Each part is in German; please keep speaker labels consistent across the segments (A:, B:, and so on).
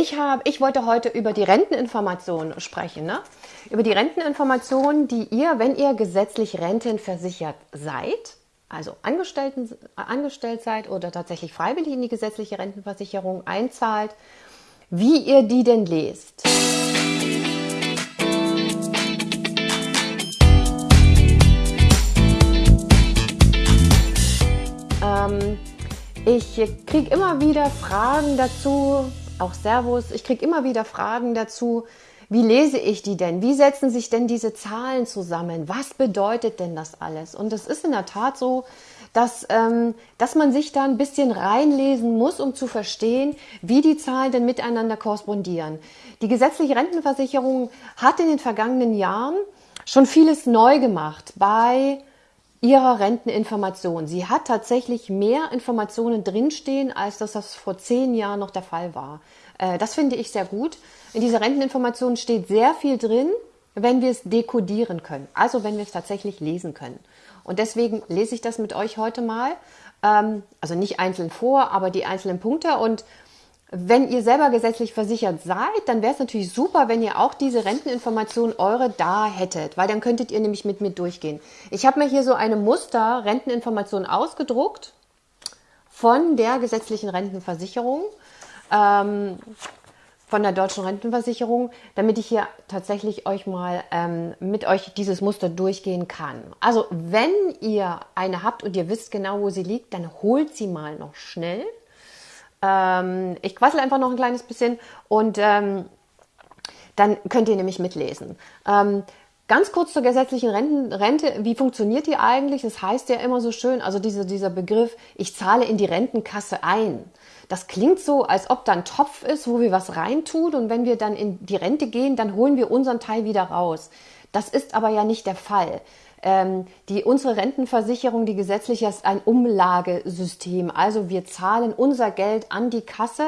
A: Ich, hab, ich wollte heute über die Renteninformation sprechen. Ne? Über die Renteninformation, die ihr, wenn ihr gesetzlich rentenversichert seid, also Angestellten, angestellt seid oder tatsächlich freiwillig in die gesetzliche Rentenversicherung einzahlt, wie ihr die denn lest. Ähm, ich kriege immer wieder Fragen dazu, auch Servus, ich kriege immer wieder Fragen dazu, wie lese ich die denn? Wie setzen sich denn diese Zahlen zusammen? Was bedeutet denn das alles? Und es ist in der Tat so, dass, ähm, dass man sich da ein bisschen reinlesen muss, um zu verstehen, wie die Zahlen denn miteinander korrespondieren. Die gesetzliche Rentenversicherung hat in den vergangenen Jahren schon vieles neu gemacht bei ihrer Renteninformation. Sie hat tatsächlich mehr Informationen drinstehen, als dass das vor zehn Jahren noch der Fall war. Äh, das finde ich sehr gut. In dieser Renteninformation steht sehr viel drin, wenn wir es dekodieren können, also wenn wir es tatsächlich lesen können. Und deswegen lese ich das mit euch heute mal, ähm, also nicht einzeln vor, aber die einzelnen Punkte und wenn ihr selber gesetzlich versichert seid, dann wäre es natürlich super, wenn ihr auch diese Renteninformation eure da hättet, weil dann könntet ihr nämlich mit mir durchgehen. Ich habe mir hier so eine Muster Renteninformation ausgedruckt von der gesetzlichen Rentenversicherung, ähm, von der deutschen Rentenversicherung, damit ich hier tatsächlich euch mal ähm, mit euch dieses Muster durchgehen kann. Also wenn ihr eine habt und ihr wisst genau, wo sie liegt, dann holt sie mal noch schnell ähm, ich quassel einfach noch ein kleines bisschen und ähm, dann könnt ihr nämlich mitlesen. Ähm, Ganz kurz zur gesetzlichen Renten, Rente. Wie funktioniert die eigentlich? Das heißt ja immer so schön, also diese, dieser Begriff, ich zahle in die Rentenkasse ein. Das klingt so, als ob da ein Topf ist, wo wir was reintun und wenn wir dann in die Rente gehen, dann holen wir unseren Teil wieder raus. Das ist aber ja nicht der Fall. Ähm, die, unsere Rentenversicherung, die gesetzliche, ist ein Umlagesystem. Also wir zahlen unser Geld an die Kasse.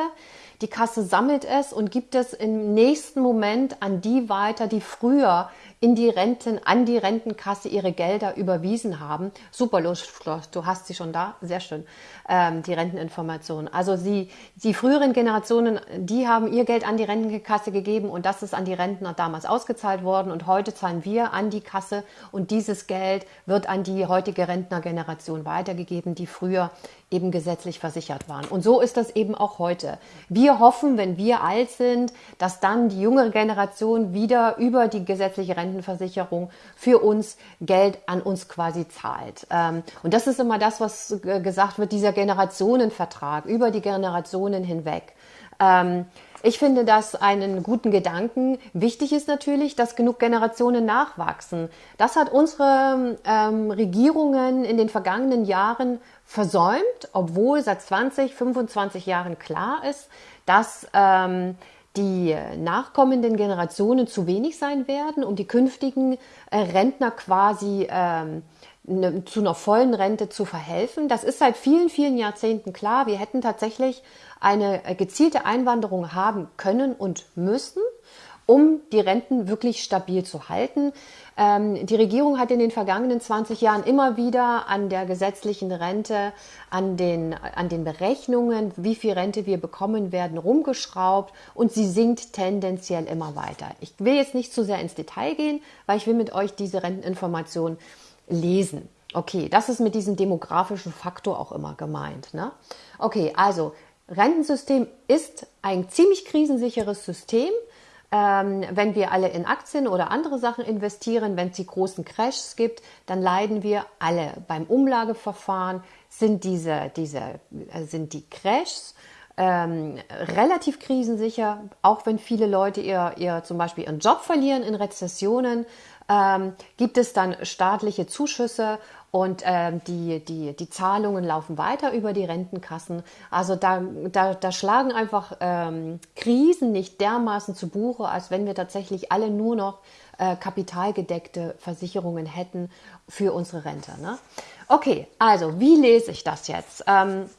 A: Die Kasse sammelt es und gibt es im nächsten Moment an die weiter, die früher in die Renten, an die Rentenkasse ihre Gelder überwiesen haben. Super, Lustschloss, du hast sie schon da, sehr schön, ähm, die Renteninformation. Also sie, die früheren Generationen, die haben ihr Geld an die Rentenkasse gegeben und das ist an die Rentner damals ausgezahlt worden und heute zahlen wir an die Kasse und dieses Geld wird an die heutige Rentnergeneration weitergegeben, die früher eben gesetzlich versichert waren. Und so ist das eben auch heute. Wir hoffen, wenn wir alt sind, dass dann die jüngere Generation wieder über die gesetzliche Rentenversicherung für uns Geld an uns quasi zahlt. Ähm, und das ist immer das, was gesagt wird, dieser Generationenvertrag über die Generationen hinweg. Ähm, ich finde das einen guten Gedanken. Wichtig ist natürlich, dass genug Generationen nachwachsen. Das hat unsere ähm, Regierungen in den vergangenen Jahren versäumt, obwohl seit 20, 25 Jahren klar ist, dass ähm, die nachkommenden Generationen zu wenig sein werden, um die künftigen äh, Rentner quasi ähm, ne, zu einer vollen Rente zu verhelfen. Das ist seit vielen, vielen Jahrzehnten klar. Wir hätten tatsächlich eine äh, gezielte Einwanderung haben können und müssen um die Renten wirklich stabil zu halten. Ähm, die Regierung hat in den vergangenen 20 Jahren immer wieder an der gesetzlichen Rente, an den, an den Berechnungen, wie viel Rente wir bekommen werden, rumgeschraubt und sie sinkt tendenziell immer weiter. Ich will jetzt nicht zu sehr ins Detail gehen, weil ich will mit euch diese Renteninformation lesen. Okay, das ist mit diesem demografischen Faktor auch immer gemeint. Ne? Okay, also Rentensystem ist ein ziemlich krisensicheres System. Ähm, wenn wir alle in Aktien oder andere Sachen investieren, wenn es die großen Crashs gibt, dann leiden wir alle. Beim Umlageverfahren sind diese, diese äh, sind die Crashs ähm, relativ krisensicher, auch wenn viele Leute ihr, ihr zum Beispiel ihren Job verlieren in Rezessionen, ähm, gibt es dann staatliche Zuschüsse und ähm, die, die, die Zahlungen laufen weiter über die Rentenkassen. Also da, da, da schlagen einfach ähm, Krisen nicht dermaßen zu Buche, als wenn wir tatsächlich alle nur noch äh, kapitalgedeckte Versicherungen hätten für unsere Rente. Ne? Okay, also wie lese ich das jetzt? Ähm,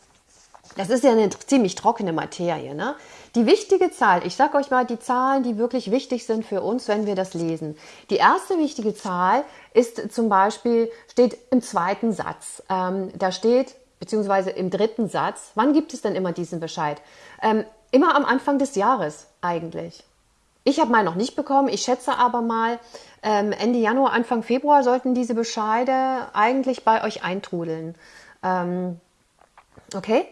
A: das ist ja eine ziemlich trockene Materie. Ne? Die wichtige Zahl, ich sage euch mal die Zahlen, die wirklich wichtig sind für uns, wenn wir das lesen. Die erste wichtige Zahl ist zum Beispiel, steht im zweiten Satz. Ähm, da steht, beziehungsweise im dritten Satz, wann gibt es denn immer diesen Bescheid? Ähm, immer am Anfang des Jahres eigentlich. Ich habe mal noch nicht bekommen. Ich schätze aber mal, ähm, Ende Januar, Anfang Februar sollten diese Bescheide eigentlich bei euch eintrudeln. Ähm, okay?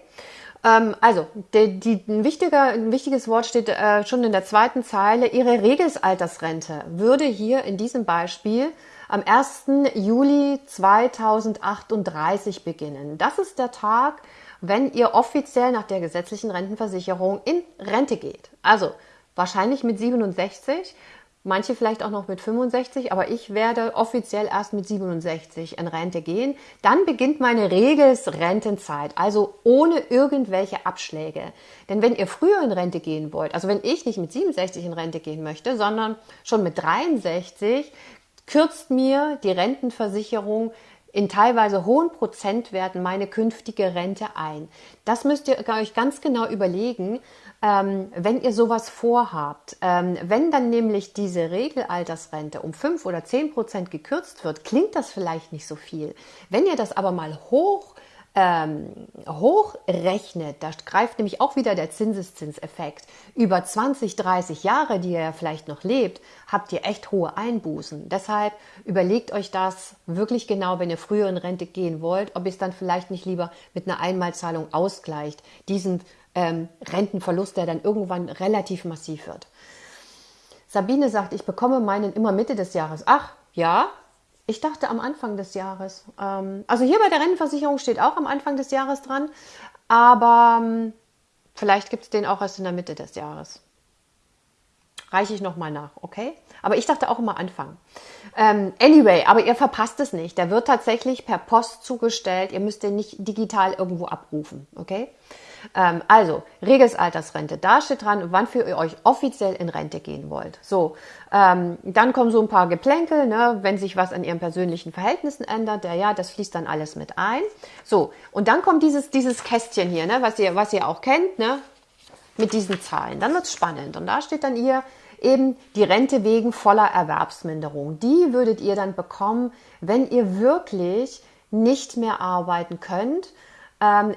A: Ähm, also, die, die, ein, wichtiger, ein wichtiges Wort steht äh, schon in der zweiten Zeile. Ihre Regelsaltersrente würde hier in diesem Beispiel am 1. Juli 2038 beginnen. Das ist der Tag, wenn ihr offiziell nach der gesetzlichen Rentenversicherung in Rente geht. Also wahrscheinlich mit 67, manche vielleicht auch noch mit 65, aber ich werde offiziell erst mit 67 in Rente gehen. Dann beginnt meine Regelsrentenzeit, also ohne irgendwelche Abschläge. Denn wenn ihr früher in Rente gehen wollt, also wenn ich nicht mit 67 in Rente gehen möchte, sondern schon mit 63, kürzt mir die Rentenversicherung in teilweise hohen Prozentwerten meine künftige Rente ein. Das müsst ihr euch ganz genau überlegen, ähm, wenn ihr sowas vorhabt. Ähm, wenn dann nämlich diese Regelaltersrente um fünf oder zehn Prozent gekürzt wird, klingt das vielleicht nicht so viel. Wenn ihr das aber mal hoch ähm, hochrechnet, da greift nämlich auch wieder der Zinseszinseffekt, über 20, 30 Jahre, die ihr ja vielleicht noch lebt, habt ihr echt hohe Einbußen. Deshalb überlegt euch das wirklich genau, wenn ihr früher in Rente gehen wollt, ob ihr es dann vielleicht nicht lieber mit einer Einmalzahlung ausgleicht, diesen ähm, Rentenverlust, der dann irgendwann relativ massiv wird. Sabine sagt, ich bekomme meinen immer Mitte des Jahres. Ach, ja, ich dachte am Anfang des Jahres. Ähm, also hier bei der Rentenversicherung steht auch am Anfang des Jahres dran, aber ähm, vielleicht gibt es den auch erst in der Mitte des Jahres. Reiche ich nochmal nach, okay? Aber ich dachte auch immer Anfang. Ähm, anyway, aber ihr verpasst es nicht. Der wird tatsächlich per Post zugestellt. Ihr müsst den nicht digital irgendwo abrufen, okay? Ähm, also, Regelsaltersrente, da steht dran, wann für ihr euch offiziell in Rente gehen wollt. So, ähm, dann kommen so ein paar Geplänkel, ne, wenn sich was an ihren persönlichen Verhältnissen ändert, ja, ja, das fließt dann alles mit ein. So, und dann kommt dieses, dieses Kästchen hier, ne, was ihr, was ihr auch kennt, ne, mit diesen Zahlen. Dann wird's spannend. Und da steht dann ihr eben die Rente wegen voller Erwerbsminderung. Die würdet ihr dann bekommen, wenn ihr wirklich nicht mehr arbeiten könnt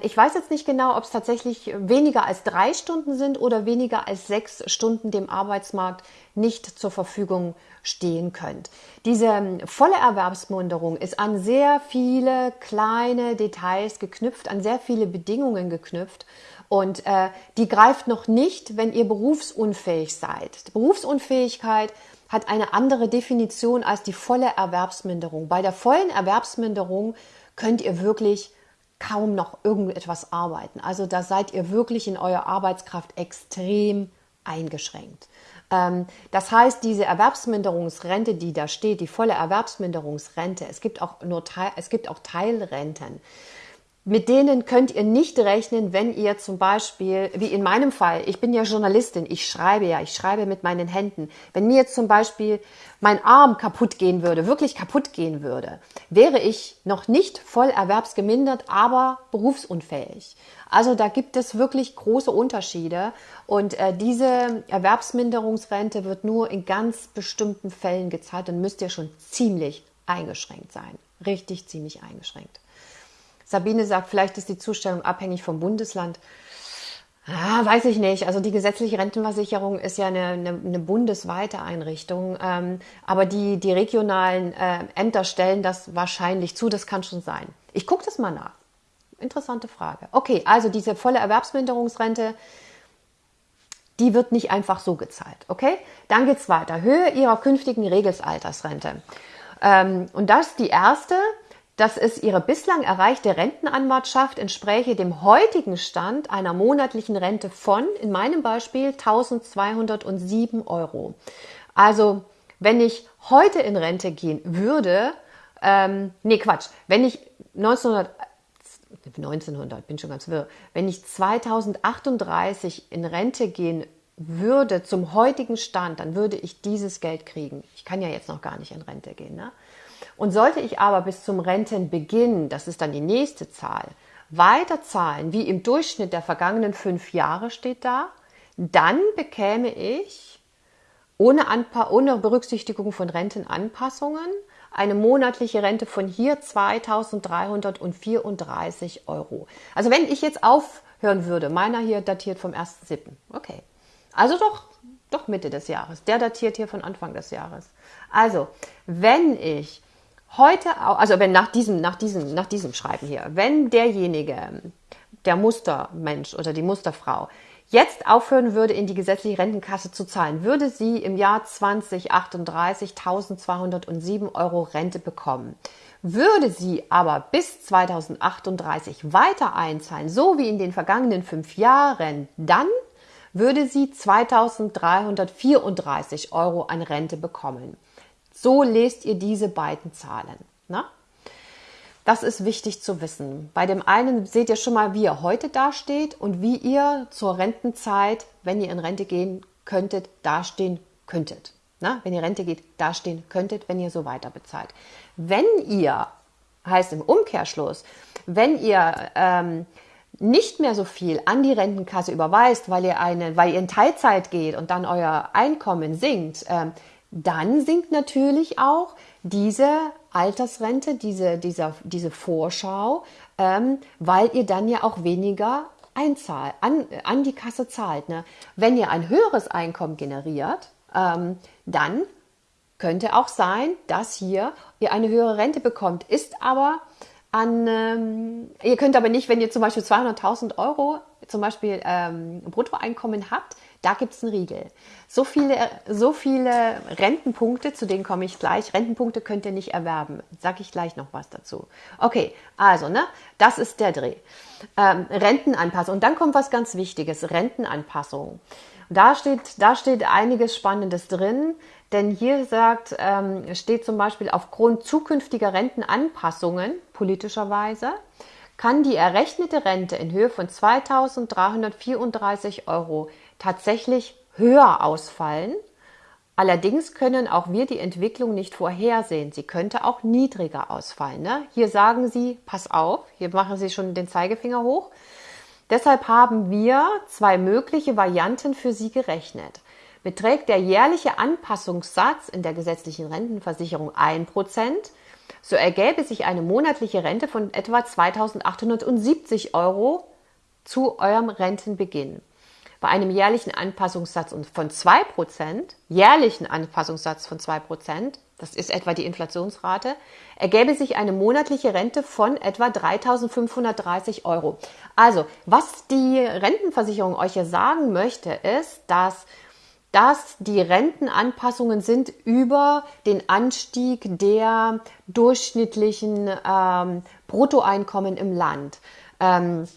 A: ich weiß jetzt nicht genau, ob es tatsächlich weniger als drei Stunden sind oder weniger als sechs Stunden dem Arbeitsmarkt nicht zur Verfügung stehen könnt. Diese ähm, volle Erwerbsminderung ist an sehr viele kleine Details geknüpft, an sehr viele Bedingungen geknüpft. Und äh, die greift noch nicht, wenn ihr berufsunfähig seid. Die Berufsunfähigkeit hat eine andere Definition als die volle Erwerbsminderung. Bei der vollen Erwerbsminderung könnt ihr wirklich kaum noch irgendetwas arbeiten. Also da seid ihr wirklich in eurer Arbeitskraft extrem eingeschränkt. Ähm, das heißt, diese Erwerbsminderungsrente, die da steht, die volle Erwerbsminderungsrente, es gibt auch nur es gibt auch Teilrenten. Mit denen könnt ihr nicht rechnen, wenn ihr zum Beispiel, wie in meinem Fall, ich bin ja Journalistin, ich schreibe ja, ich schreibe mit meinen Händen. Wenn mir jetzt zum Beispiel mein Arm kaputt gehen würde, wirklich kaputt gehen würde, wäre ich noch nicht voll erwerbsgemindert, aber berufsunfähig. Also da gibt es wirklich große Unterschiede und äh, diese Erwerbsminderungsrente wird nur in ganz bestimmten Fällen gezahlt und müsst ihr schon ziemlich eingeschränkt sein. Richtig ziemlich eingeschränkt. Sabine sagt, vielleicht ist die Zustellung abhängig vom Bundesland. Ah, weiß ich nicht. Also die gesetzliche Rentenversicherung ist ja eine, eine, eine bundesweite Einrichtung, ähm, aber die, die regionalen äh, Ämter stellen das wahrscheinlich zu. Das kann schon sein. Ich gucke das mal nach. Interessante Frage. Okay, also diese volle Erwerbsminderungsrente, die wird nicht einfach so gezahlt. Okay, dann geht's weiter. Höhe ihrer künftigen Regelsaltersrente. Ähm, und das ist die erste dass es ihre bislang erreichte Rentenanwartschaft entspräche dem heutigen Stand einer monatlichen Rente von, in meinem Beispiel, 1207 Euro. Also, wenn ich heute in Rente gehen würde, ähm, nee, Quatsch, wenn ich 1900, 1900, bin schon ganz wirr, wenn ich 2038 in Rente gehen würde zum heutigen Stand, dann würde ich dieses Geld kriegen. Ich kann ja jetzt noch gar nicht in Rente gehen. Ne? Und sollte ich aber bis zum Rentenbeginn, das ist dann die nächste Zahl, weiter zahlen, wie im Durchschnitt der vergangenen fünf Jahre steht da, dann bekäme ich ohne, Anpa ohne Berücksichtigung von Rentenanpassungen eine monatliche Rente von hier 2334 Euro. Also wenn ich jetzt auf hören würde. Meiner hier datiert vom 1.7. Okay. Also doch, doch Mitte des Jahres. Der datiert hier von Anfang des Jahres. Also, wenn ich heute, also wenn nach diesem, nach diesem, nach diesem Schreiben hier, wenn derjenige, der Mustermensch oder die Musterfrau jetzt aufhören würde, in die gesetzliche Rentenkasse zu zahlen, würde sie im Jahr 2038 1207 Euro Rente bekommen. Würde sie aber bis 2038 weiter einzahlen, so wie in den vergangenen fünf Jahren, dann würde sie 2334 Euro an Rente bekommen. So lest ihr diese beiden Zahlen. Na? Das ist wichtig zu wissen. Bei dem einen seht ihr schon mal, wie ihr heute dasteht und wie ihr zur Rentenzeit, wenn ihr in Rente gehen könntet, dastehen könntet. Na, wenn ihr Rente geht, dastehen könntet, wenn ihr so weiter bezahlt. Wenn ihr, heißt im Umkehrschluss, wenn ihr ähm, nicht mehr so viel an die Rentenkasse überweist, weil ihr eine, weil ihr in Teilzeit geht und dann euer Einkommen sinkt, ähm, dann sinkt natürlich auch diese Altersrente, diese, dieser, diese Vorschau, ähm, weil ihr dann ja auch weniger einzahlt, an, an die Kasse zahlt. Ne? Wenn ihr ein höheres Einkommen generiert, ähm, dann könnte auch sein, dass hier ihr eine höhere Rente bekommt. Ist aber an, ähm, ihr könnt aber nicht, wenn ihr zum Beispiel 200.000 Euro zum Beispiel ähm, Bruttoeinkommen habt, da gibt es einen Riegel. So viele, so viele Rentenpunkte, zu denen komme ich gleich. Rentenpunkte könnt ihr nicht erwerben. Sage ich gleich noch was dazu. Okay, also, ne, das ist der Dreh. Ähm, Rentenanpassung. Und dann kommt was ganz Wichtiges, Rentenanpassung. Da steht, da steht einiges Spannendes drin, denn hier sagt, ähm, steht zum Beispiel aufgrund zukünftiger Rentenanpassungen politischerweise kann die errechnete Rente in Höhe von 2.334 Euro tatsächlich höher ausfallen. Allerdings können auch wir die Entwicklung nicht vorhersehen. Sie könnte auch niedriger ausfallen. Ne? Hier sagen Sie, pass auf, hier machen Sie schon den Zeigefinger hoch. Deshalb haben wir zwei mögliche Varianten für Sie gerechnet. Beträgt der jährliche Anpassungssatz in der gesetzlichen Rentenversicherung 1%, so ergäbe sich eine monatliche Rente von etwa 2870 Euro zu eurem Rentenbeginn. Bei einem jährlichen Anpassungssatz von 2%, jährlichen Anpassungssatz von 2%, das ist etwa die Inflationsrate, ergäbe sich eine monatliche Rente von etwa 3.530 Euro. Also, was die Rentenversicherung euch hier sagen möchte, ist, dass dass die Rentenanpassungen sind über den Anstieg der durchschnittlichen ähm, Bruttoeinkommen im Land. Ähm,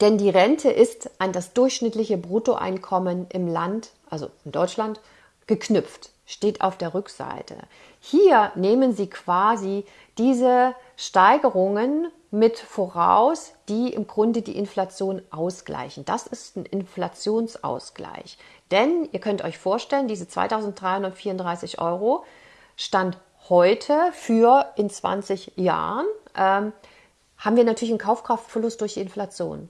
A: denn die Rente ist an das durchschnittliche Bruttoeinkommen im Land, also in Deutschland, geknüpft, steht auf der Rückseite. Hier nehmen Sie quasi diese Steigerungen mit voraus, die im Grunde die Inflation ausgleichen. Das ist ein Inflationsausgleich. Denn ihr könnt euch vorstellen, diese 2334 Euro stand heute für in 20 Jahren, ähm, haben wir natürlich einen Kaufkraftverlust durch die Inflation.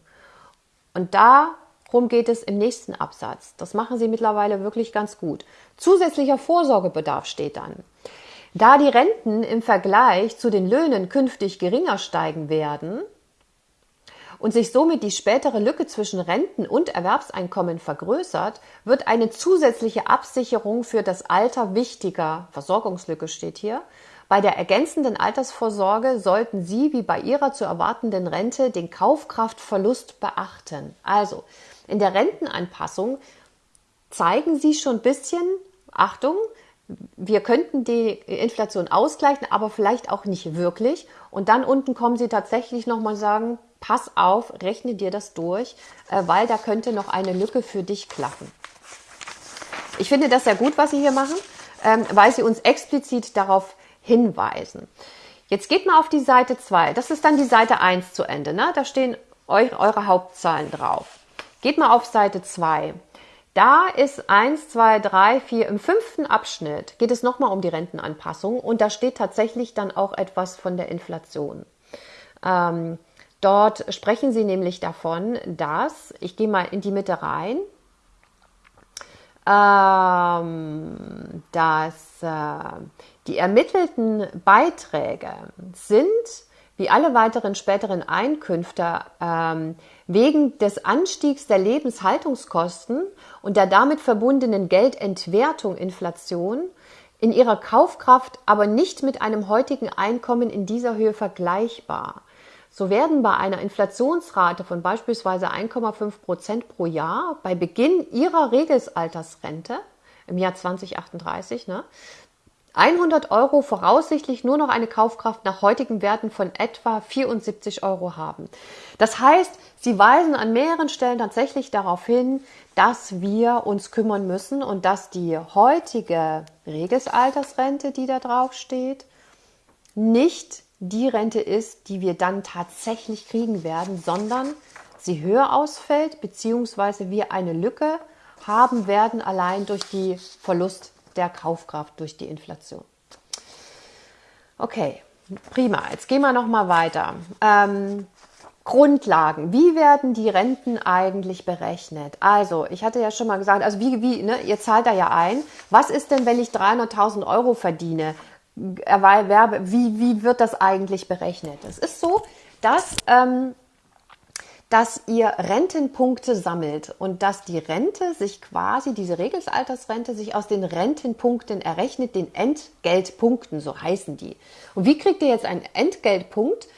A: Und darum geht es im nächsten Absatz. Das machen sie mittlerweile wirklich ganz gut. Zusätzlicher Vorsorgebedarf steht dann. Da die Renten im Vergleich zu den Löhnen künftig geringer steigen werden, und sich somit die spätere Lücke zwischen Renten und Erwerbseinkommen vergrößert, wird eine zusätzliche Absicherung für das Alter wichtiger. Versorgungslücke steht hier. Bei der ergänzenden Altersvorsorge sollten Sie wie bei Ihrer zu erwartenden Rente den Kaufkraftverlust beachten. Also in der Rentenanpassung zeigen Sie schon ein bisschen, Achtung, wir könnten die Inflation ausgleichen, aber vielleicht auch nicht wirklich. Und dann unten kommen Sie tatsächlich nochmal sagen, pass auf, rechne dir das durch, äh, weil da könnte noch eine Lücke für dich klaffen. Ich finde das sehr gut, was Sie hier machen, ähm, weil Sie uns explizit darauf hinweisen. Jetzt geht mal auf die Seite 2. Das ist dann die Seite 1 zu Ende. Ne? Da stehen eure Hauptzahlen drauf. Geht mal auf Seite 2. Da ist 1, 2, 3, 4, im fünften Abschnitt geht es nochmal um die Rentenanpassung und da steht tatsächlich dann auch etwas von der Inflation. Ähm, Dort sprechen sie nämlich davon, dass, ich gehe mal in die Mitte rein, ähm, dass äh, die ermittelten Beiträge sind, wie alle weiteren späteren Einkünfte ähm, wegen des Anstiegs der Lebenshaltungskosten und der damit verbundenen Geldentwertung Inflation in ihrer Kaufkraft aber nicht mit einem heutigen Einkommen in dieser Höhe vergleichbar. So werden bei einer Inflationsrate von beispielsweise 1,5 Prozent pro Jahr bei Beginn ihrer Regelsaltersrente im Jahr 2038 ne, 100 Euro voraussichtlich nur noch eine Kaufkraft nach heutigen Werten von etwa 74 Euro haben. Das heißt, sie weisen an mehreren Stellen tatsächlich darauf hin, dass wir uns kümmern müssen und dass die heutige Regelsaltersrente, die da drauf steht, nicht die Rente ist, die wir dann tatsächlich kriegen werden, sondern sie höher ausfällt, beziehungsweise wir eine Lücke haben werden allein durch die Verlust der Kaufkraft durch die Inflation. Okay, prima. Jetzt gehen wir noch mal weiter. Ähm, Grundlagen. Wie werden die Renten eigentlich berechnet? Also, ich hatte ja schon mal gesagt, also wie, wie, ne, ihr zahlt da ja ein. Was ist denn, wenn ich 300.000 Euro verdiene? Erwerbe, wie, wie wird das eigentlich berechnet? Es ist so, dass ähm, dass ihr Rentenpunkte sammelt und dass die Rente sich quasi, diese Regelsaltersrente, sich aus den Rentenpunkten errechnet, den Entgeltpunkten, so heißen die. Und wie kriegt ihr jetzt einen Entgeltpunkt?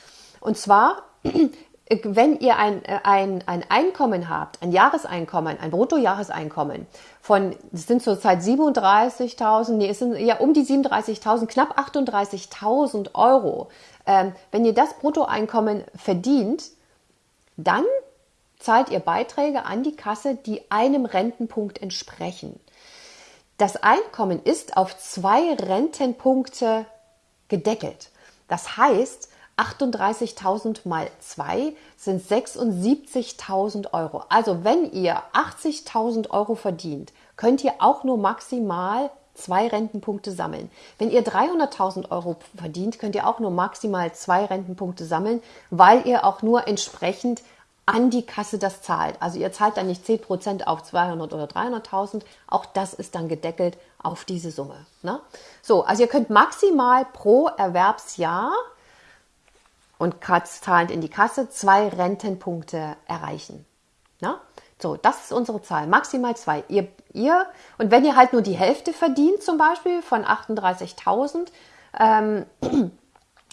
A: Und zwar, wenn ihr ein, äh, ein, ein Einkommen habt, ein Jahreseinkommen, ein Bruttojahreseinkommen von, das sind zurzeit 37.000, nee, es sind ja um die 37.000, knapp 38.000 Euro. Ähm, wenn ihr das Bruttoeinkommen verdient, dann zahlt ihr Beiträge an die Kasse, die einem Rentenpunkt entsprechen. Das Einkommen ist auf zwei Rentenpunkte gedeckelt. Das heißt, 38.000 mal 2 sind 76.000 Euro. Also wenn ihr 80.000 Euro verdient, könnt ihr auch nur maximal zwei Rentenpunkte sammeln. Wenn ihr 300.000 Euro verdient, könnt ihr auch nur maximal zwei Rentenpunkte sammeln, weil ihr auch nur entsprechend an die Kasse das zahlt. Also ihr zahlt dann nicht 10% auf 200 oder 300.000, auch das ist dann gedeckelt auf diese Summe. Ne? So, also ihr könnt maximal pro Erwerbsjahr und zahlend in die Kasse zwei Rentenpunkte erreichen. Ne? So, das ist unsere Zahl, maximal zwei. Ihr, ihr, und wenn ihr halt nur die Hälfte verdient, zum Beispiel von 38.000, ähm,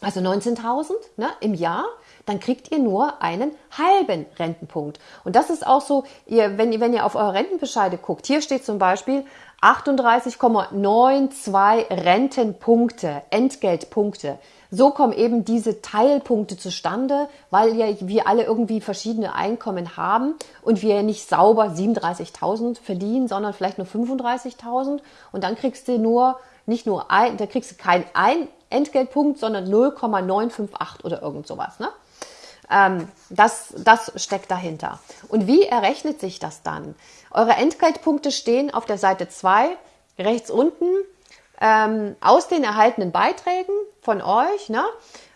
A: also 19.000 ne, im Jahr, dann kriegt ihr nur einen halben Rentenpunkt. Und das ist auch so, ihr, wenn, ihr, wenn ihr auf eure Rentenbescheide guckt, hier steht zum Beispiel 38,92 Rentenpunkte, Entgeltpunkte. So kommen eben diese Teilpunkte zustande, weil ja wir alle irgendwie verschiedene Einkommen haben und wir nicht sauber 37.000 verdienen, sondern vielleicht nur 35.000 und dann kriegst du nur nicht nur ein, da kriegst du keinen ein Entgeltpunkt, sondern 0,958 oder irgend sowas. Ne? Ähm, das, das steckt dahinter. Und wie errechnet sich das dann? Eure Entgeltpunkte stehen auf der Seite 2 rechts unten ähm, aus den erhaltenen Beiträgen von euch ne,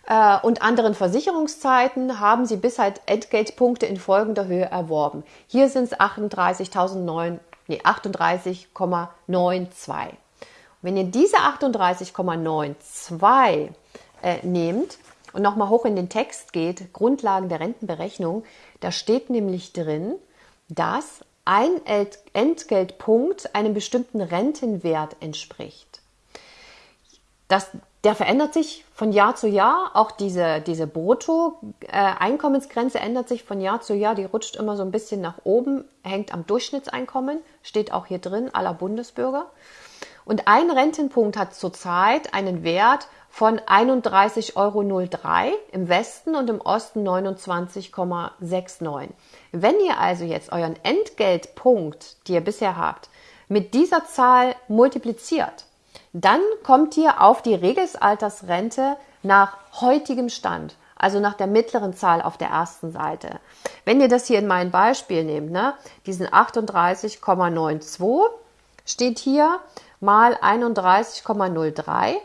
A: äh, und anderen Versicherungszeiten haben sie bis halt Entgeltpunkte in folgender Höhe erworben. Hier sind es 38.009, nee, 38,92. Wenn ihr diese 38,92 äh, nehmt und nochmal hoch in den Text geht, Grundlagen der Rentenberechnung, da steht nämlich drin, dass ein Entgeltpunkt einem bestimmten Rentenwert entspricht. Das, der verändert sich von Jahr zu Jahr. Auch diese, diese Brutto-Einkommensgrenze äh, ändert sich von Jahr zu Jahr. Die rutscht immer so ein bisschen nach oben, hängt am Durchschnittseinkommen, steht auch hier drin, aller Bundesbürger. Und ein Rentenpunkt hat zurzeit einen Wert von 31,03 Euro im Westen und im Osten 29,69. Wenn ihr also jetzt euren Entgeltpunkt, die ihr bisher habt, mit dieser Zahl multipliziert, dann kommt ihr auf die Regelsaltersrente nach heutigem Stand, also nach der mittleren Zahl auf der ersten Seite. Wenn ihr das hier in mein Beispiel nehmt, ne, diesen 38,92 steht hier mal 31,03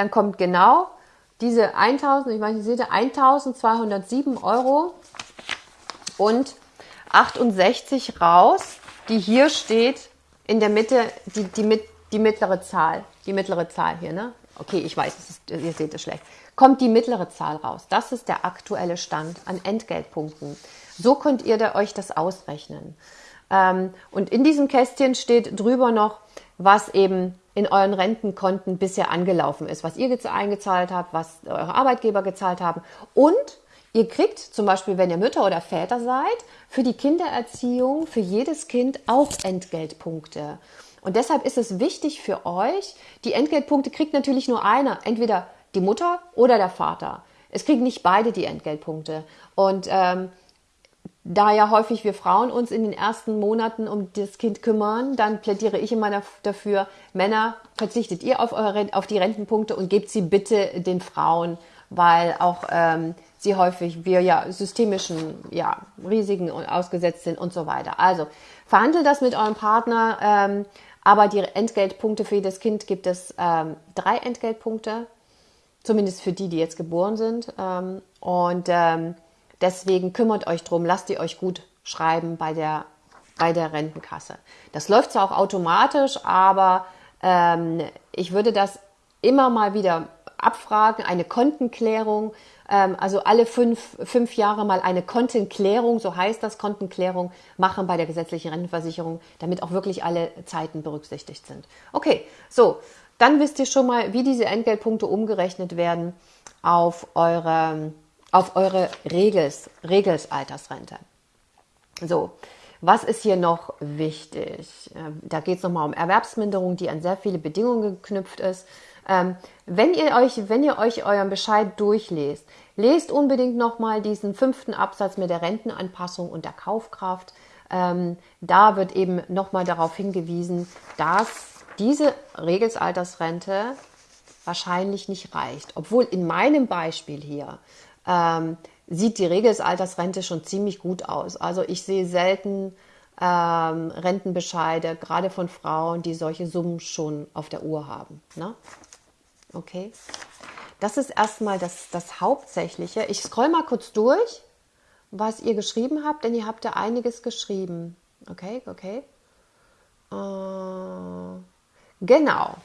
A: dann kommt genau diese 1000, ich meine, ihr seht 1207 Euro und 68 raus, die hier steht in der Mitte, die, die, die mittlere Zahl, die mittlere Zahl hier, ne? okay, ich weiß, ist, ihr seht es schlecht, kommt die mittlere Zahl raus. Das ist der aktuelle Stand an Entgeltpunkten. So könnt ihr da euch das ausrechnen. Ähm, und in diesem Kästchen steht drüber noch, was eben in euren Rentenkonten bisher angelaufen ist, was ihr eingezahlt habt, was eure Arbeitgeber gezahlt haben. Und ihr kriegt zum Beispiel, wenn ihr Mütter oder Väter seid, für die Kindererziehung für jedes Kind auch Entgeltpunkte. Und deshalb ist es wichtig für euch, die Entgeltpunkte kriegt natürlich nur einer, entweder die Mutter oder der Vater. Es kriegen nicht beide die Entgeltpunkte. Und ähm, da ja häufig wir Frauen uns in den ersten Monaten um das Kind kümmern, dann plädiere ich immer dafür, Männer, verzichtet ihr auf, eure, auf die Rentenpunkte und gebt sie bitte den Frauen, weil auch ähm, sie häufig, wir ja systemischen ja, Risiken ausgesetzt sind und so weiter. Also verhandelt das mit eurem Partner, ähm, aber die Entgeltpunkte für jedes Kind gibt es ähm, drei Entgeltpunkte, zumindest für die, die jetzt geboren sind. Ähm, und ähm, Deswegen kümmert euch drum, lasst ihr euch gut schreiben bei der, bei der Rentenkasse. Das läuft zwar auch automatisch, aber ähm, ich würde das immer mal wieder abfragen, eine Kontenklärung, also alle fünf, fünf Jahre mal eine Kontenklärung, so heißt das, Kontenklärung machen bei der gesetzlichen Rentenversicherung, damit auch wirklich alle Zeiten berücksichtigt sind. Okay, so, dann wisst ihr schon mal, wie diese Entgeltpunkte umgerechnet werden auf eure auf eure Regels, Regelsaltersrente. So, was ist hier noch wichtig? Ähm, da geht es nochmal um Erwerbsminderung, die an sehr viele Bedingungen geknüpft ist. Ähm, wenn ihr euch, wenn ihr euch euren Bescheid durchlest, lest unbedingt nochmal diesen fünften Absatz mit der Rentenanpassung und der Kaufkraft. Ähm, da wird eben nochmal darauf hingewiesen, dass diese Regelsaltersrente wahrscheinlich nicht reicht. Obwohl in meinem Beispiel hier sieht die Regelsaltersrente schon ziemlich gut aus. Also ich sehe selten ähm, Rentenbescheide, gerade von Frauen, die solche Summen schon auf der Uhr haben. Ne? Okay. Das ist erstmal das, das Hauptsächliche. Ich scroll mal kurz durch, was ihr geschrieben habt, denn ihr habt ja einiges geschrieben. Okay, okay. Äh, genau.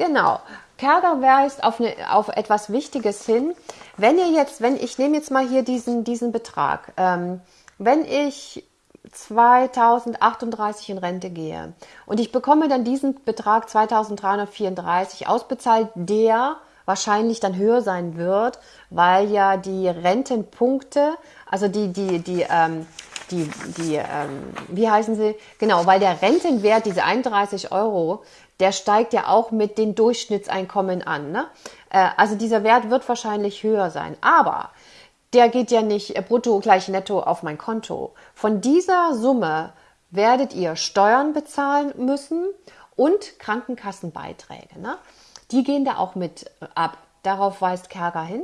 A: Genau. Kerger weist auf, eine, auf etwas Wichtiges hin. Wenn ihr jetzt, wenn ich nehme jetzt mal hier diesen, diesen Betrag, ähm, wenn ich 2038 in Rente gehe und ich bekomme dann diesen Betrag 2334 ausbezahlt, der wahrscheinlich dann höher sein wird, weil ja die Rentenpunkte, also die, die, die, ähm, die, die ähm, wie heißen sie? Genau, weil der Rentenwert, diese 31 Euro, der steigt ja auch mit den Durchschnittseinkommen an. Ne? Äh, also dieser Wert wird wahrscheinlich höher sein. Aber der geht ja nicht brutto gleich netto auf mein Konto. Von dieser Summe werdet ihr Steuern bezahlen müssen und Krankenkassenbeiträge. Ne? Die gehen da auch mit ab. Darauf weist Kerger hin.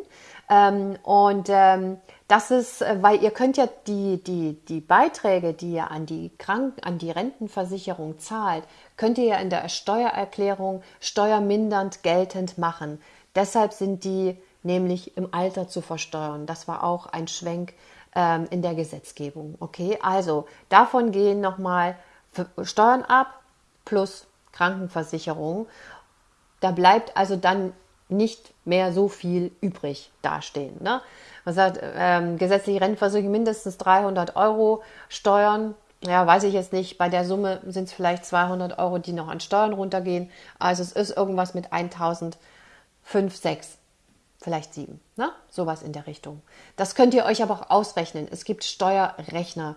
A: Ähm, und ähm, das ist, äh, weil ihr könnt ja die, die, die Beiträge, die ihr an die Kranken, an die Rentenversicherung zahlt, könnt ihr ja in der Steuererklärung steuermindernd geltend machen. Deshalb sind die nämlich im Alter zu versteuern. Das war auch ein Schwenk ähm, in der Gesetzgebung. Okay, also davon gehen nochmal Steuern ab plus Krankenversicherung. Da bleibt also dann nicht mehr so viel übrig dastehen. Ne? Man sagt, ähm, gesetzliche Rentenversicherung mindestens 300 Euro Steuern. Ja, weiß ich jetzt nicht. Bei der Summe sind es vielleicht 200 Euro, die noch an Steuern runtergehen. Also es ist irgendwas mit 1005, 6, vielleicht 7. Ne? Sowas in der Richtung. Das könnt ihr euch aber auch ausrechnen. Es gibt Steuerrechner,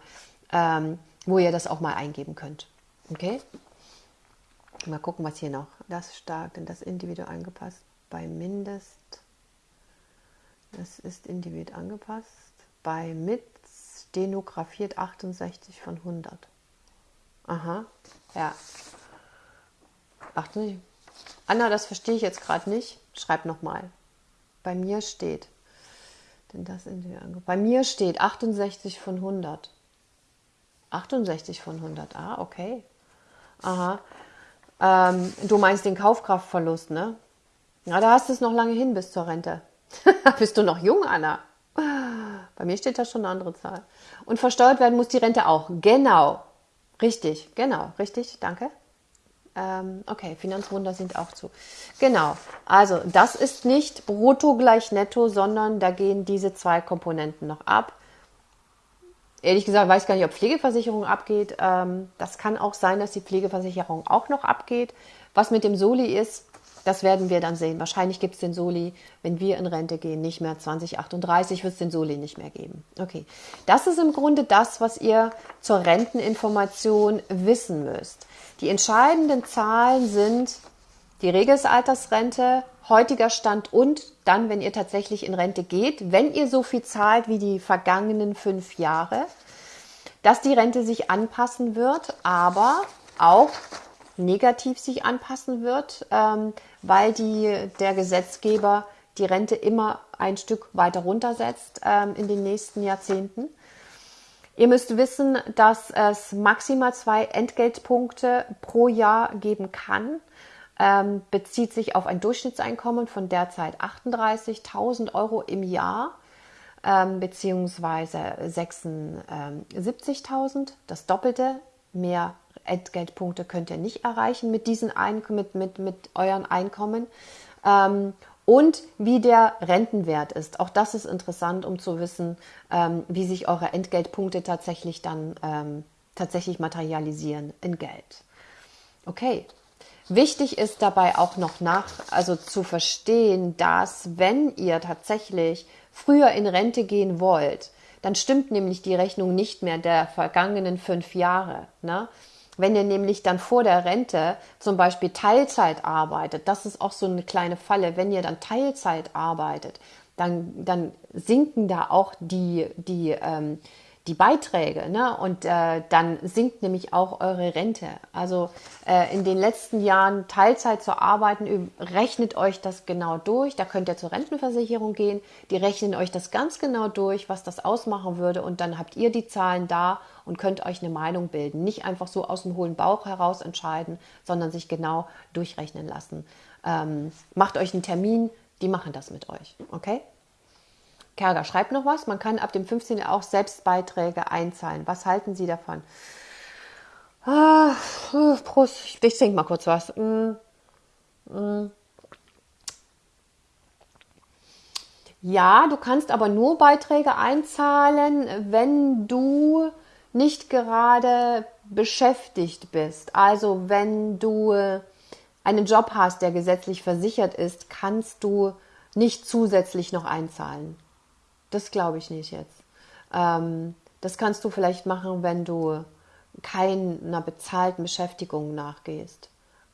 A: ähm, wo ihr das auch mal eingeben könnt. Okay? Mal gucken, was hier noch. Das stark, denn das individuell angepasst bei Mindest, das ist individuell angepasst, bei mit stenografiert 68 von 100. Aha, ja. 68. Anna, das verstehe ich jetzt gerade nicht. Schreib nochmal. Bei mir steht, denn das individuell. Bei mir steht 68 von 100. 68 von 100, ah, okay. Aha. Ähm, du meinst den Kaufkraftverlust, ne? Ja, da hast du es noch lange hin bis zur Rente. Bist du noch jung, Anna? Bei mir steht da schon eine andere Zahl. Und versteuert werden muss die Rente auch. Genau. Richtig, genau, richtig, danke. Ähm, okay, Finanzwunder sind auch zu. Genau. Also das ist nicht brutto gleich netto, sondern da gehen diese zwei Komponenten noch ab. Ehrlich gesagt weiß gar nicht, ob Pflegeversicherung abgeht. Ähm, das kann auch sein, dass die Pflegeversicherung auch noch abgeht. Was mit dem Soli ist, das werden wir dann sehen. Wahrscheinlich gibt es den Soli, wenn wir in Rente gehen, nicht mehr 2038 wird es den Soli nicht mehr geben. Okay, das ist im Grunde das, was ihr zur Renteninformation wissen müsst. Die entscheidenden Zahlen sind die Regelsaltersrente, heutiger Stand und dann, wenn ihr tatsächlich in Rente geht, wenn ihr so viel zahlt wie die vergangenen fünf Jahre, dass die Rente sich anpassen wird, aber auch negativ sich anpassen wird, ähm, weil die, der Gesetzgeber die Rente immer ein Stück weiter runtersetzt ähm, in den nächsten Jahrzehnten. Ihr müsst wissen, dass es maximal zwei Entgeltpunkte pro Jahr geben kann. Ähm, bezieht sich auf ein Durchschnittseinkommen von derzeit 38.000 Euro im Jahr ähm, beziehungsweise 76.000, das Doppelte. Mehr Entgeltpunkte könnt ihr nicht erreichen mit diesen Ein mit, mit, mit euren Einkommen. Ähm, und wie der Rentenwert ist. Auch das ist interessant, um zu wissen, ähm, wie sich eure Entgeltpunkte tatsächlich dann ähm, tatsächlich materialisieren in Geld. Okay. Wichtig ist dabei auch noch nach, also zu verstehen, dass wenn ihr tatsächlich früher in Rente gehen wollt, dann stimmt nämlich die Rechnung nicht mehr der vergangenen fünf Jahre. Ne? Wenn ihr nämlich dann vor der Rente zum Beispiel Teilzeit arbeitet, das ist auch so eine kleine Falle, wenn ihr dann Teilzeit arbeitet, dann, dann sinken da auch die, die, ähm, die Beiträge ne? und äh, dann sinkt nämlich auch eure Rente. Also äh, in den letzten Jahren Teilzeit zu arbeiten, rechnet euch das genau durch. Da könnt ihr zur Rentenversicherung gehen, die rechnen euch das ganz genau durch, was das ausmachen würde und dann habt ihr die Zahlen da und könnt euch eine Meinung bilden. Nicht einfach so aus dem hohlen Bauch heraus entscheiden, sondern sich genau durchrechnen lassen. Ähm, macht euch einen Termin, die machen das mit euch. Okay? Kerger schreibt noch was. Man kann ab dem 15. auch Selbstbeiträge einzahlen. Was halten Sie davon? Ah, Prost. Ich trinke mal kurz was. Mm, mm. Ja, du kannst aber nur Beiträge einzahlen, wenn du nicht gerade beschäftigt bist. Also wenn du einen Job hast, der gesetzlich versichert ist, kannst du nicht zusätzlich noch einzahlen. Das glaube ich nicht jetzt. Ähm, das kannst du vielleicht machen, wenn du keiner bezahlten Beschäftigung nachgehst.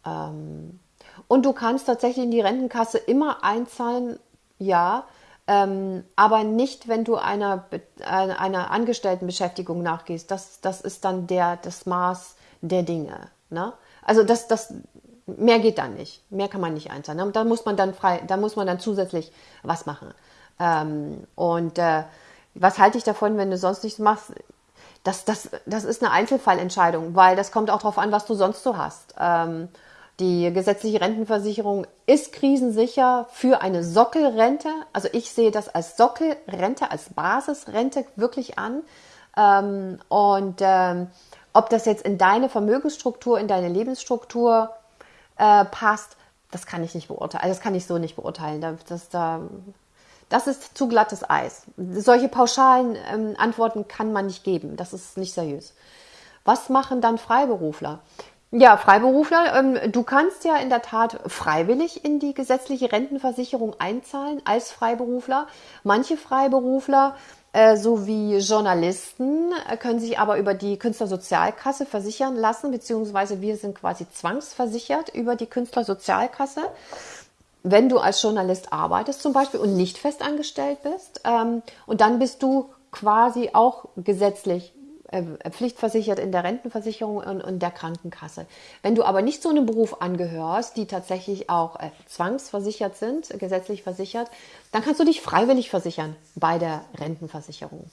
A: Ähm, und du kannst tatsächlich in die Rentenkasse immer einzahlen, ja, ähm, aber nicht, wenn du einer, einer Angestelltenbeschäftigung nachgehst. Das, das ist dann der, das Maß der Dinge. Ne? Also das, das, mehr geht dann nicht. Mehr kann man nicht einzahlen. Da muss man dann frei, da muss man dann zusätzlich was machen. Ähm, und äh, was halte ich davon, wenn du sonst nichts machst? Das, das, das ist eine Einzelfallentscheidung, weil das kommt auch darauf an, was du sonst so hast. Ähm, die gesetzliche Rentenversicherung ist krisensicher für eine Sockelrente. Also ich sehe das als Sockelrente, als Basisrente wirklich an. Ähm, und ähm, ob das jetzt in deine Vermögensstruktur, in deine Lebensstruktur äh, passt, das kann ich nicht beurteilen. Also das kann ich so nicht beurteilen. Das, das, da das ist zu glattes Eis. Solche pauschalen ähm, Antworten kann man nicht geben. Das ist nicht seriös. Was machen dann Freiberufler? Ja, Freiberufler, ähm, du kannst ja in der Tat freiwillig in die gesetzliche Rentenversicherung einzahlen als Freiberufler. Manche Freiberufler äh, sowie Journalisten äh, können sich aber über die Künstlersozialkasse versichern lassen, beziehungsweise wir sind quasi zwangsversichert über die Künstlersozialkasse wenn du als Journalist arbeitest zum Beispiel und nicht festangestellt bist. Ähm, und dann bist du quasi auch gesetzlich äh, pflichtversichert in der Rentenversicherung und, und, der Krankenkasse. Wenn du aber nicht zu einem Beruf angehörst, die tatsächlich auch äh, zwangsversichert sind, gesetzlich versichert, dann kannst du dich freiwillig versichern bei der Rentenversicherung.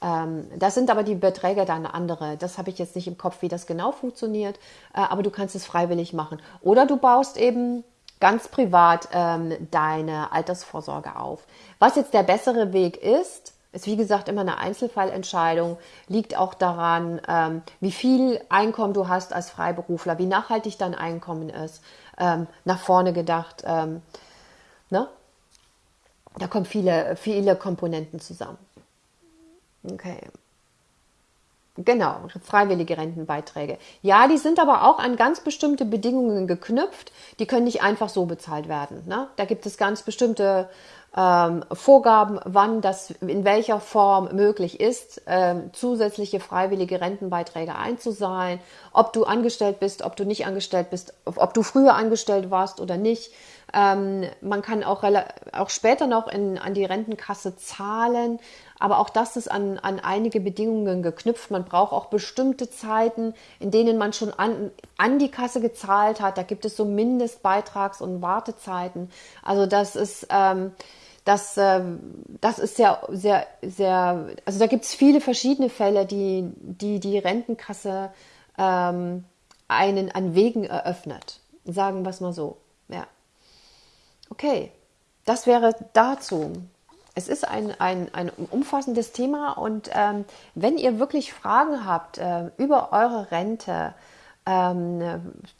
A: Ähm, das sind aber die Beträge dann andere. Das habe ich jetzt nicht im Kopf, wie das genau funktioniert, äh, aber du kannst es freiwillig machen. Oder du baust eben ganz privat ähm, deine Altersvorsorge auf. Was jetzt der bessere Weg ist, Ist wie gesagt immer eine Einzelfallentscheidung, liegt auch daran, ähm, wie viel Einkommen du hast als Freiberufler, wie nachhaltig dein Einkommen ist, ähm, nach vorne gedacht. Ähm, ne? Da kommen viele, viele Komponenten zusammen. Okay. Genau, freiwillige Rentenbeiträge. Ja, die sind aber auch an ganz bestimmte Bedingungen geknüpft. Die können nicht einfach so bezahlt werden. Ne? Da gibt es ganz bestimmte ähm, Vorgaben, wann das in welcher Form möglich ist, ähm, zusätzliche freiwillige Rentenbeiträge einzuzahlen, ob du angestellt bist, ob du nicht angestellt bist, ob du früher angestellt warst oder nicht. Ähm, man kann auch, auch später noch in, an die Rentenkasse zahlen, aber auch das ist an, an einige Bedingungen geknüpft. Man braucht auch bestimmte Zeiten, in denen man schon an, an die Kasse gezahlt hat. Da gibt es so Mindestbeitrags- und Wartezeiten. Also das ist, ähm, das, äh, das ist sehr, sehr, sehr, also da gibt es viele verschiedene Fälle, die die, die Rentenkasse ähm, einen an Wegen eröffnet. Sagen wir es mal so. Ja. Okay, das wäre dazu. Es ist ein, ein, ein umfassendes Thema und ähm, wenn ihr wirklich Fragen habt äh, über eure Rente, ähm,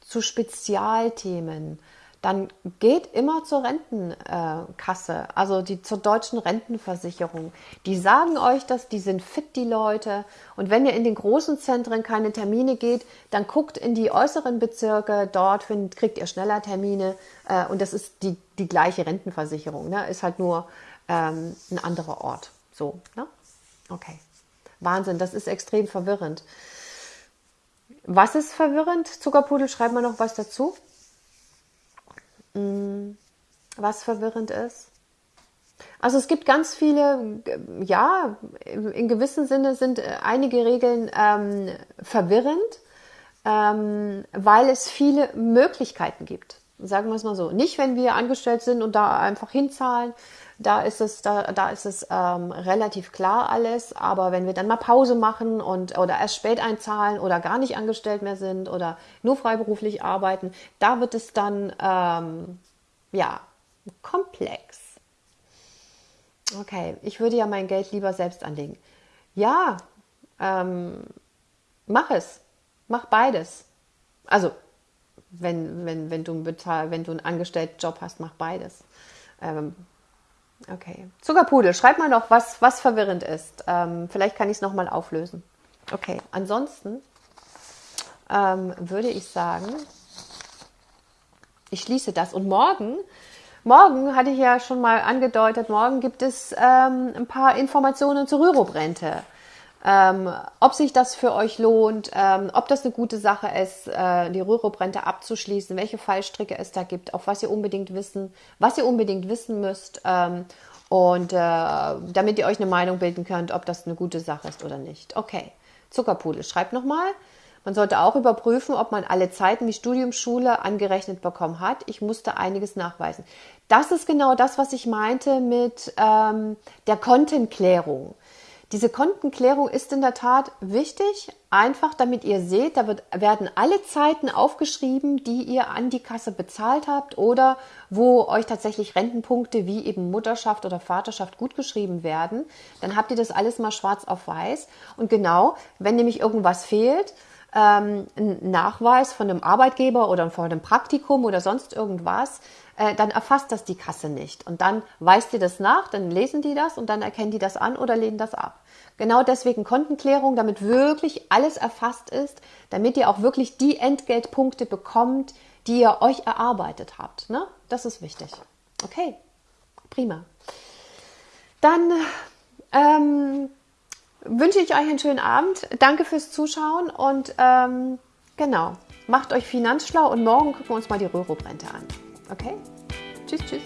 A: zu Spezialthemen, dann geht immer zur Rentenkasse, also die zur deutschen Rentenversicherung. Die sagen euch das, die sind fit, die Leute. Und wenn ihr in den großen Zentren keine Termine geht, dann guckt in die äußeren Bezirke, dort findet, kriegt ihr schneller Termine. Äh, und das ist die, die gleiche Rentenversicherung, ne? ist halt nur ähm, ein anderer Ort. So, ne? Okay. Wahnsinn, das ist extrem verwirrend. Was ist verwirrend? Zuckerpudel, schreibt mal noch was dazu. Mm, was verwirrend ist. Also es gibt ganz viele, ja, in gewissem Sinne sind einige Regeln ähm, verwirrend, ähm, weil es viele Möglichkeiten gibt. Sagen wir es mal so. Nicht, wenn wir angestellt sind und da einfach hinzahlen, da ist es, da, da ist es ähm, relativ klar alles. Aber wenn wir dann mal Pause machen und oder erst spät einzahlen oder gar nicht angestellt mehr sind oder nur freiberuflich arbeiten, da wird es dann ähm, ja komplex. Okay, ich würde ja mein Geld lieber selbst anlegen. Ja, ähm, mach es. Mach beides. Also, wenn, wenn, wenn, du, bezahl, wenn du einen angestellten Job hast, mach beides. Ähm, Okay. Zuckerpudel, schreib mal noch, was, was verwirrend ist. Ähm, vielleicht kann ich es nochmal auflösen. Okay, ansonsten ähm, würde ich sagen, ich schließe das. Und morgen, morgen hatte ich ja schon mal angedeutet, morgen gibt es ähm, ein paar Informationen zur Rürup-Rente ähm, ob sich das für euch lohnt, ähm, ob das eine gute Sache ist, äh, die Rürup-Rente abzuschließen, welche Fallstricke es da gibt, auf was ihr unbedingt wissen, was ihr unbedingt wissen müsst ähm, und äh, damit ihr euch eine Meinung bilden könnt, ob das eine gute Sache ist oder nicht. Okay, Zuckerpudel, schreibt nochmal. Man sollte auch überprüfen, ob man alle Zeiten wie Studium, Schule angerechnet bekommen hat. Ich musste einiges nachweisen. Das ist genau das, was ich meinte mit ähm, der Kontenklärung. Diese Kontenklärung ist in der Tat wichtig, einfach damit ihr seht, da wird, werden alle Zeiten aufgeschrieben, die ihr an die Kasse bezahlt habt oder wo euch tatsächlich Rentenpunkte wie eben Mutterschaft oder Vaterschaft gutgeschrieben werden. Dann habt ihr das alles mal schwarz auf weiß. Und genau, wenn nämlich irgendwas fehlt, ähm, ein Nachweis von einem Arbeitgeber oder von einem Praktikum oder sonst irgendwas, äh, dann erfasst das die Kasse nicht. Und dann weist ihr das nach, dann lesen die das und dann erkennen die das an oder lehnen das ab. Genau deswegen Kontenklärung, damit wirklich alles erfasst ist, damit ihr auch wirklich die Entgeltpunkte bekommt, die ihr euch erarbeitet habt. Ne? Das ist wichtig. Okay, prima. Dann ähm, wünsche ich euch einen schönen Abend. Danke fürs Zuschauen und ähm, genau, macht euch finanzschlau und morgen gucken wir uns mal die Röhrup-Rente an. Okay? Tschüss, tschüss.